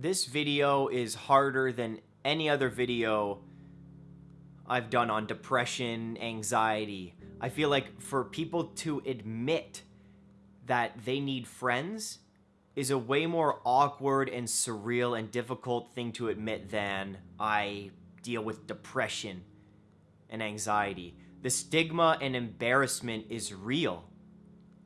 this video is harder than any other video I've done on depression, anxiety. I feel like for people to admit that they need friends is a way more awkward and surreal and difficult thing to admit than I deal with depression and anxiety. The stigma and embarrassment is real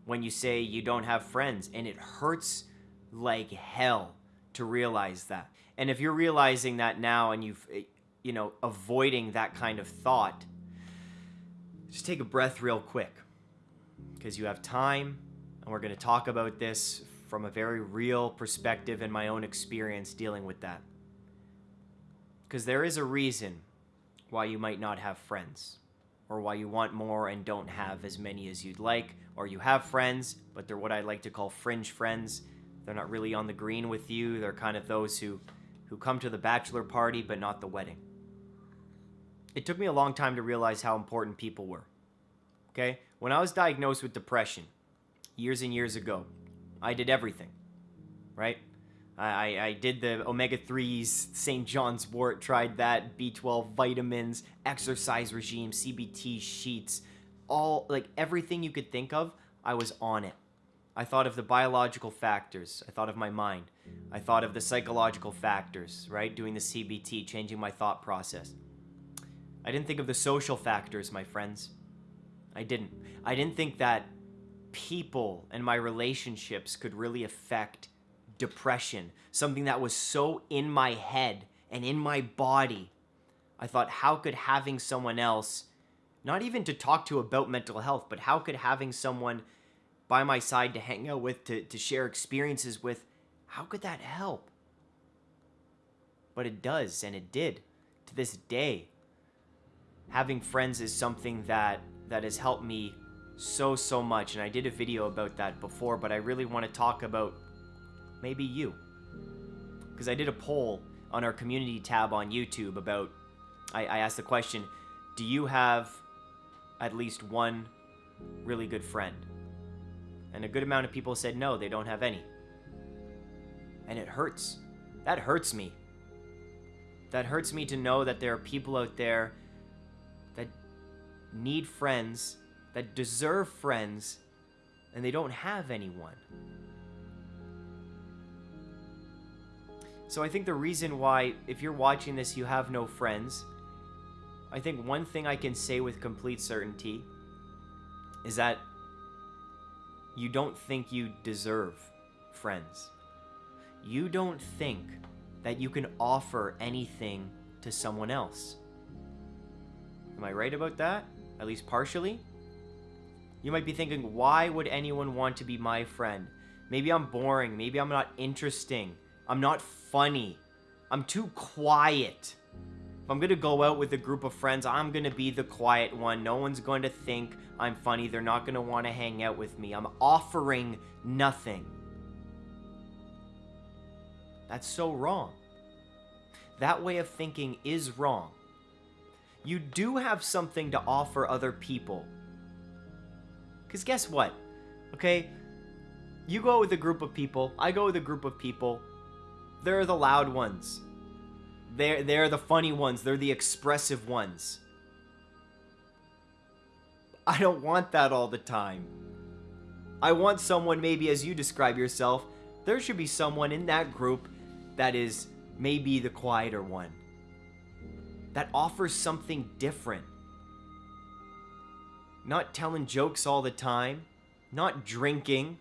when you say you don't have friends, and it hurts like hell to realize that. And if you're realizing that now and you've, eh, you know, avoiding that kind of thought, just take a breath real quick because you have time and we're going to talk about this from a very real perspective and my own experience dealing with that. Because there is a reason why you might not have friends or why you want more and don't have as many as you'd like, or you have friends, but they're what I like to call fringe friends. They're not really on the green with you. They're kind of those who who come to the bachelor party but not the wedding. It took me a long time to realize how important people were. Okay? When I was diagnosed with depression years and years ago, I did everything. Right? I, I did the omega 3s, St. John's wort, tried that, B12 vitamins, exercise regime, CBT sheets, all like everything you could think of, I was on it. I thought of the biological factors. I thought of my mind. I thought of the psychological factors, right? Doing the CBT, changing my thought process. I didn't think of the social factors, my friends. I didn't. I didn't think that people and my relationships could really affect depression, something that was so in my head and in my body. I thought, how could having someone else, not even to talk to about mental health, but how could having someone by my side to hang out with, to, to share experiences with, how could that help? But it does, and it did to this day. Having friends is something that that has helped me so so much and I did a video about that before but I really want to talk about maybe you because I did a poll on our community tab on YouTube about I, I asked the question do you have at least one really good friend and a good amount of people said no, they don't have any. And it hurts. That hurts me. That hurts me to know that there are people out there that need friends, that deserve friends, and they don't have anyone. So I think the reason why, if you're watching this, you have no friends, I think one thing I can say with complete certainty is that you don't think you deserve friends. You don't think that you can offer anything to someone else. Am I right about that? At least partially? You might be thinking, why would anyone want to be my friend? Maybe I'm boring. Maybe I'm not interesting. I'm not funny. I'm too quiet. I'm going to go out with a group of friends, I'm going to be the quiet one. No one's going to think I'm funny. They're not going to want to hang out with me. I'm offering nothing. That's so wrong. That way of thinking is wrong. You do have something to offer other people. Because guess what? Okay? You go with a group of people. I go with a group of people. There are the loud ones. They're, they're the funny ones. They're the expressive ones. I don't want that all the time. I want someone, maybe as you describe yourself, there should be someone in that group that is maybe the quieter one. That offers something different. Not telling jokes all the time. Not drinking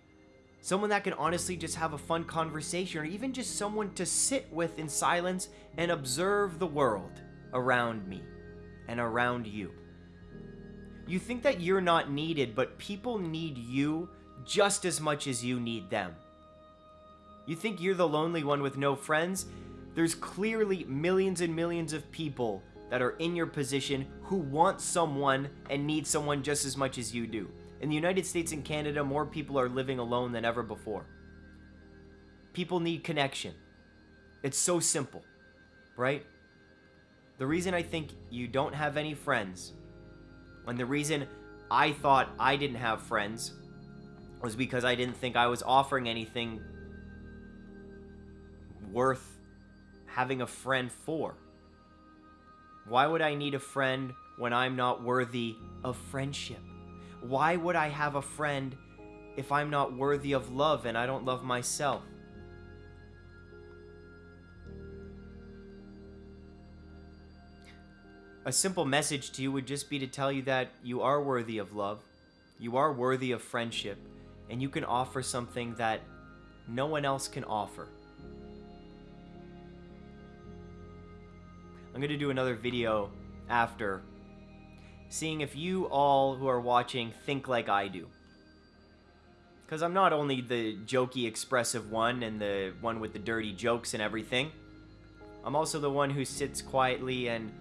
someone that can honestly just have a fun conversation, or even just someone to sit with in silence and observe the world around me and around you. You think that you're not needed, but people need you just as much as you need them. You think you're the lonely one with no friends? There's clearly millions and millions of people that are in your position who want someone and need someone just as much as you do. In the United States and Canada, more people are living alone than ever before. People need connection. It's so simple, right? The reason I think you don't have any friends, and the reason I thought I didn't have friends, was because I didn't think I was offering anything worth having a friend for? Why would I need a friend when I'm not worthy of friendship? Why would I have a friend if I'm not worthy of love and I don't love myself? A simple message to you would just be to tell you that you are worthy of love, you are worthy of friendship, and you can offer something that no one else can offer. I'm going to do another video after seeing if you all who are watching think like I do. Because I'm not only the jokey, expressive one and the one with the dirty jokes and everything, I'm also the one who sits quietly and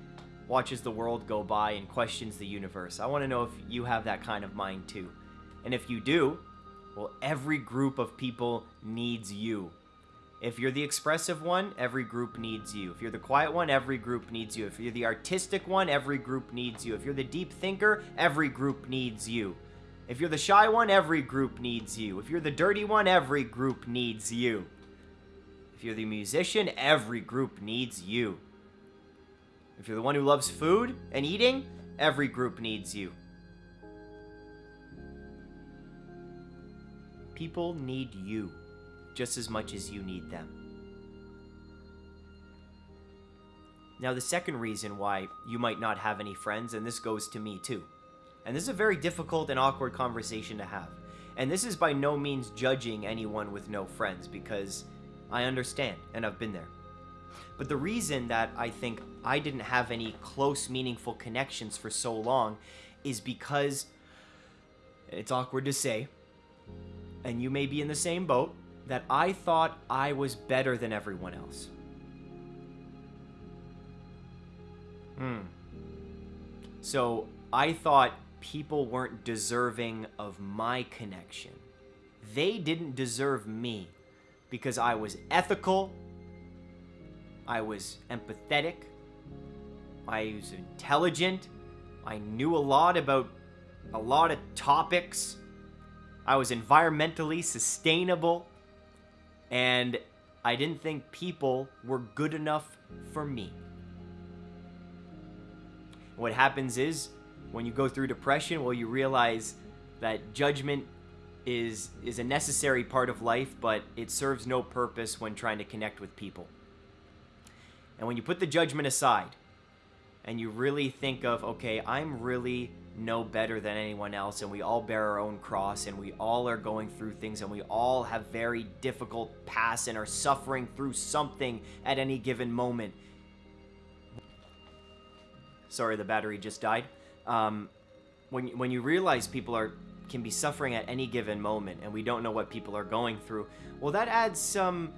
watches the world go by and questions the universe. I want to know if you have that kind of mind too. And if you do, well, every group of people needs you. If you're the expressive one, every group needs you. If you're the quiet one, every group needs you. If you're the artistic one, every group needs you. If you're the deep thinker, every group needs you. If you're the shy one, every group needs you. If you're the dirty one, every group needs you. If you're the musician, every group needs you. If you're the one who loves food and eating, every group needs you. People need you just as much as you need them. Now, the second reason why you might not have any friends, and this goes to me too, and this is a very difficult and awkward conversation to have. And this is by no means judging anyone with no friends because I understand and I've been there. But the reason that I think I didn't have any close, meaningful connections for so long is because it's awkward to say, and you may be in the same boat, that I thought I was better than everyone else. Hmm. So I thought people weren't deserving of my connection. They didn't deserve me because I was ethical I was empathetic. I was intelligent. I knew a lot about a lot of topics. I was environmentally sustainable. And I didn't think people were good enough for me. What happens is, when you go through depression, well, you realize that judgment is is a necessary part of life, but it serves no purpose when trying to connect with people. And when you put the judgment aside and you really think of, okay, I'm really no better than anyone else and we all bear our own cross and we all are going through things and we all have very difficult pasts and are suffering through something at any given moment. Sorry, the battery just died. Um, when, when you realize people are can be suffering at any given moment and we don't know what people are going through, well, that adds some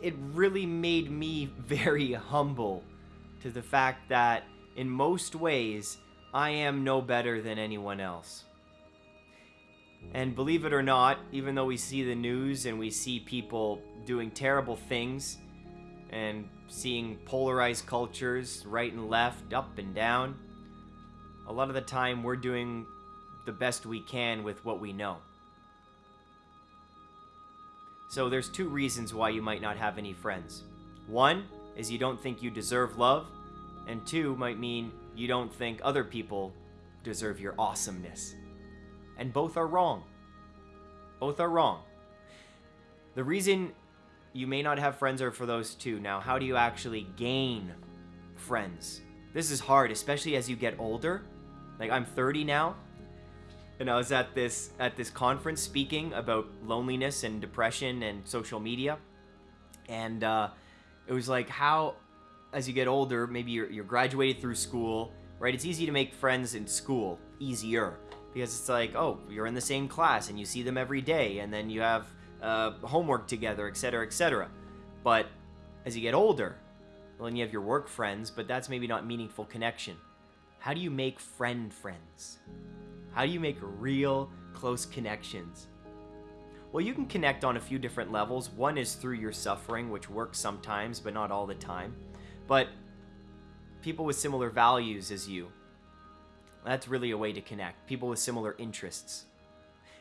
it really made me very humble to the fact that in most ways I am no better than anyone else. And believe it or not, even though we see the news and we see people doing terrible things and seeing polarized cultures right and left, up and down, a lot of the time we're doing the best we can with what we know. So there's two reasons why you might not have any friends. One is you don't think you deserve love, and two might mean you don't think other people deserve your awesomeness. And both are wrong. Both are wrong. The reason you may not have friends are for those two. Now, how do you actually gain friends? This is hard, especially as you get older. Like, I'm 30 now, and I was at this at this conference speaking about loneliness and depression and social media, and uh, it was like how, as you get older, maybe you're, you're graduated through school, right? It's easy to make friends in school, easier because it's like oh you're in the same class and you see them every day, and then you have uh, homework together, etc., etc. But as you get older, well, then you have your work friends, but that's maybe not meaningful connection. How do you make friend friends? How do you make real close connections? Well, you can connect on a few different levels. One is through your suffering, which works sometimes, but not all the time. But people with similar values as you, that's really a way to connect. People with similar interests.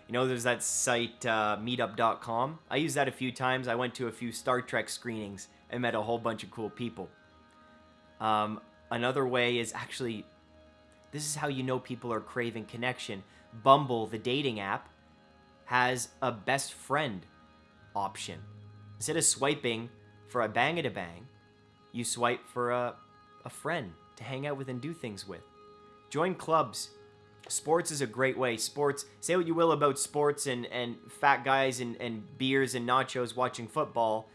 You know, there's that site, uh, meetup.com. I use that a few times. I went to a few Star Trek screenings and met a whole bunch of cool people. Um, another way is actually, this is how you know people are craving connection. Bumble, the dating app, has a best friend option. Instead of swiping for a bang at a bang, you swipe for a, a friend to hang out with and do things with. Join clubs. Sports is a great way. Sports, say what you will about sports and, and fat guys and, and beers and nachos watching football.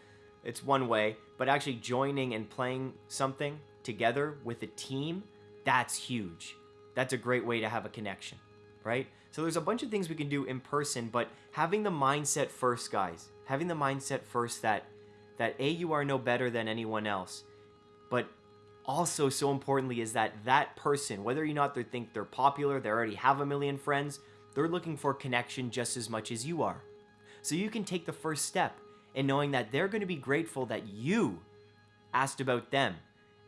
It's one way. But actually joining and playing something together with a team, that's huge. That's a great way to have a connection, right? So there's a bunch of things we can do in person, but having the mindset first, guys, having the mindset first that that A, you are no better than anyone else, but also so importantly is that that person, whether or not they think they're popular, they already have a million friends, they're looking for connection just as much as you are. So you can take the first step in knowing that they're going to be grateful that you asked about them,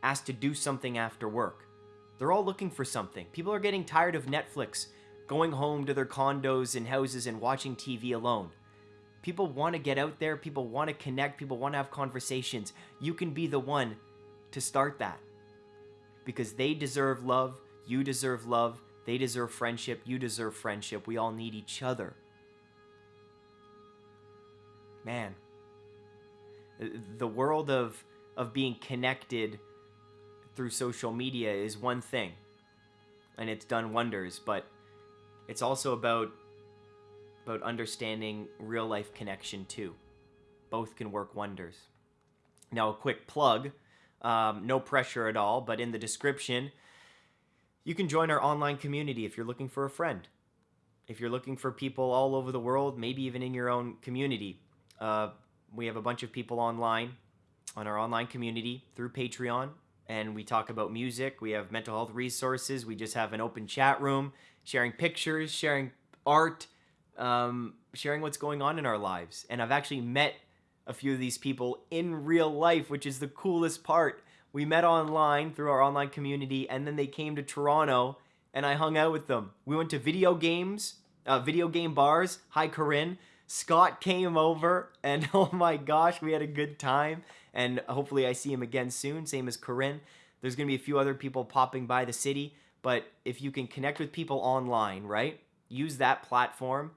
asked to do something after work. They're all looking for something. People are getting tired of Netflix, going home to their condos and houses and watching TV alone. People want to get out there, people want to connect, people want to have conversations. You can be the one to start that. Because they deserve love, you deserve love, they deserve friendship, you deserve friendship. We all need each other. Man, the world of of being connected through social media is one thing and it's done wonders, but it's also about about understanding real life connection too. Both can work wonders. Now, a quick plug um, no pressure at all, but in the description, you can join our online community if you're looking for a friend. If you're looking for people all over the world, maybe even in your own community, uh, we have a bunch of people online on our online community through Patreon, and we talk about music. We have mental health resources. We just have an open chat room, sharing pictures, sharing art, um, sharing what's going on in our lives. And I've actually met a few of these people in real life, which is the coolest part. We met online through our online community, and then they came to Toronto, and I hung out with them. We went to video games, uh, video game bars. Hi, Corinne. Scott came over, and oh my gosh, we had a good time. And hopefully, I see him again soon. Same as Corinne. There's to be a few other people popping by the city, but if you can connect with people online, right? Use that platform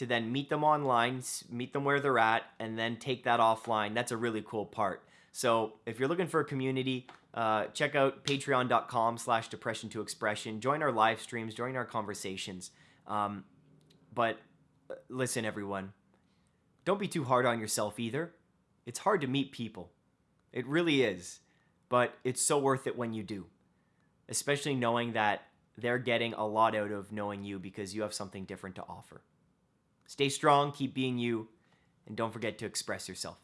to then meet them online, meet them where they're at, and then take that offline. That's a really cool part. So if you're looking for a community, uh, check out patreon.com slash depression to expression. Join our live streams, join our conversations. Um, but uh, listen, everyone, don't be too hard on yourself either. It's hard to meet people. It really is. But it's so worth it when you do, especially knowing that they're getting a lot out of knowing you because you have something different to offer. Stay strong, keep being you, and don't forget to express yourself.